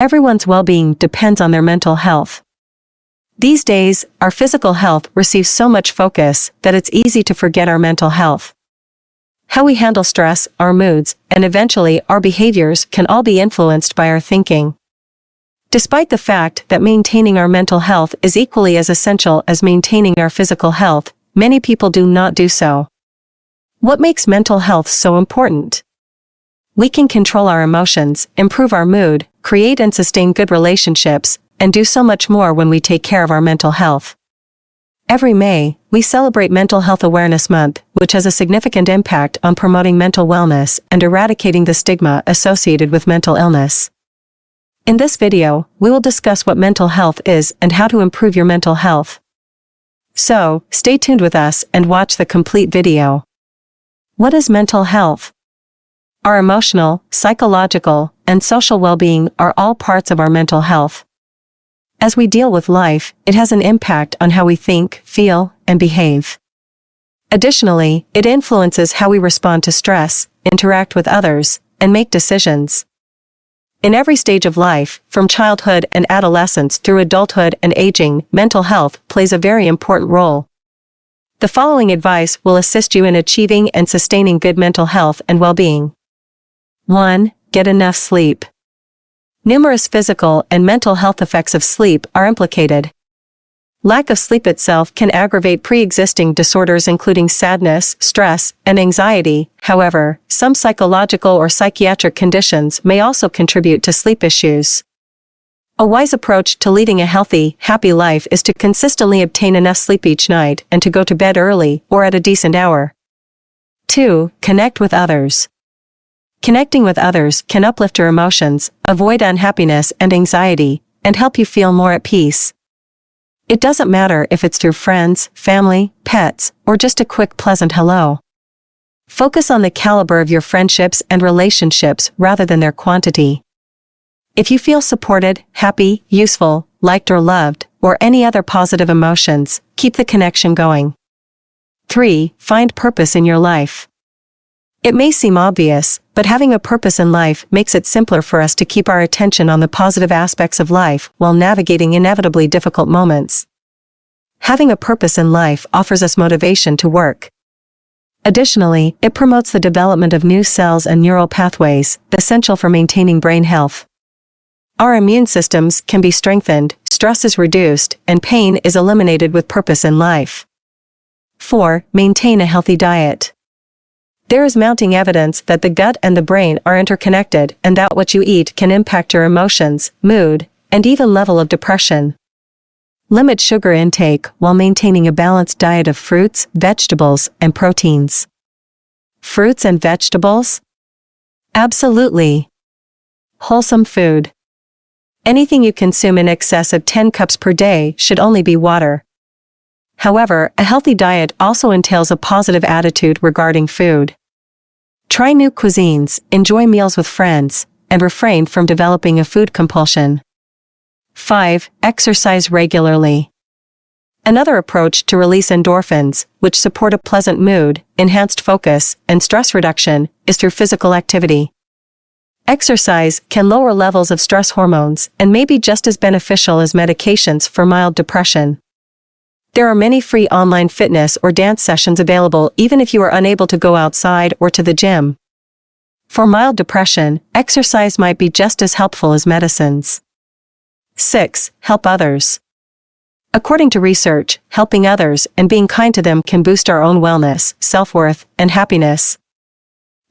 Everyone's well-being depends on their mental health. These days, our physical health receives so much focus that it's easy to forget our mental health. How we handle stress, our moods, and eventually our behaviors can all be influenced by our thinking. Despite the fact that maintaining our mental health is equally as essential as maintaining our physical health, many people do not do so. What makes mental health so important? We can control our emotions, improve our mood, create and sustain good relationships, and do so much more when we take care of our mental health. Every May, we celebrate Mental Health Awareness Month, which has a significant impact on promoting mental wellness and eradicating the stigma associated with mental illness. In this video, we will discuss what mental health is and how to improve your mental health. So, stay tuned with us and watch the complete video. What is mental health? Our emotional, psychological, and social well-being are all parts of our mental health. As we deal with life, it has an impact on how we think, feel, and behave. Additionally, it influences how we respond to stress, interact with others, and make decisions. In every stage of life, from childhood and adolescence through adulthood and aging, mental health plays a very important role. The following advice will assist you in achieving and sustaining good mental health and well-being. 1. Get enough sleep. Numerous physical and mental health effects of sleep are implicated. Lack of sleep itself can aggravate pre-existing disorders including sadness, stress, and anxiety. However, some psychological or psychiatric conditions may also contribute to sleep issues. A wise approach to leading a healthy, happy life is to consistently obtain enough sleep each night and to go to bed early or at a decent hour. 2. Connect with others. Connecting with others can uplift your emotions, avoid unhappiness and anxiety, and help you feel more at peace. It doesn't matter if it's through friends, family, pets, or just a quick pleasant hello. Focus on the caliber of your friendships and relationships rather than their quantity. If you feel supported, happy, useful, liked or loved, or any other positive emotions, keep the connection going. 3. Find purpose in your life. It may seem obvious, but having a purpose in life makes it simpler for us to keep our attention on the positive aspects of life while navigating inevitably difficult moments. Having a purpose in life offers us motivation to work. Additionally, it promotes the development of new cells and neural pathways, essential for maintaining brain health. Our immune systems can be strengthened, stress is reduced, and pain is eliminated with purpose in life. 4. Maintain a healthy diet. There is mounting evidence that the gut and the brain are interconnected and that what you eat can impact your emotions, mood, and even level of depression. Limit sugar intake while maintaining a balanced diet of fruits, vegetables, and proteins. Fruits and vegetables? Absolutely. Wholesome food. Anything you consume in excess of 10 cups per day should only be water. However, a healthy diet also entails a positive attitude regarding food. Try new cuisines, enjoy meals with friends, and refrain from developing a food compulsion. 5. Exercise regularly. Another approach to release endorphins, which support a pleasant mood, enhanced focus, and stress reduction, is through physical activity. Exercise can lower levels of stress hormones and may be just as beneficial as medications for mild depression. There are many free online fitness or dance sessions available even if you are unable to go outside or to the gym. For mild depression, exercise might be just as helpful as medicines. 6. Help others. According to research, helping others and being kind to them can boost our own wellness, self-worth, and happiness.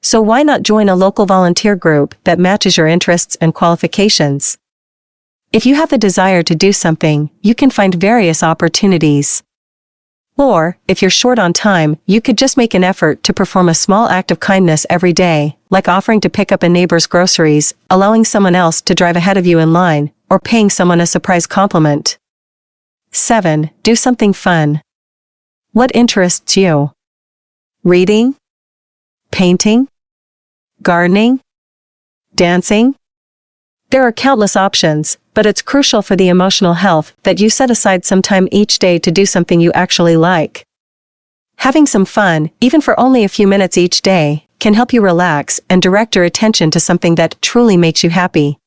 So why not join a local volunteer group that matches your interests and qualifications? If you have the desire to do something, you can find various opportunities. Or, if you're short on time, you could just make an effort to perform a small act of kindness every day, like offering to pick up a neighbor's groceries, allowing someone else to drive ahead of you in line, or paying someone a surprise compliment. 7. Do something fun. What interests you? Reading? Painting? Gardening? Dancing? There are countless options, but it's crucial for the emotional health that you set aside some time each day to do something you actually like. Having some fun, even for only a few minutes each day, can help you relax and direct your attention to something that truly makes you happy.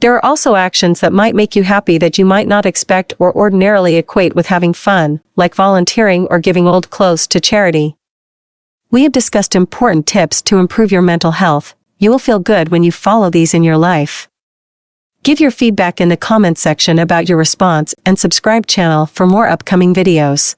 There are also actions that might make you happy that you might not expect or ordinarily equate with having fun, like volunteering or giving old clothes to charity. We have discussed important tips to improve your mental health. You will feel good when you follow these in your life. Give your feedback in the comment section about your response and subscribe channel for more upcoming videos.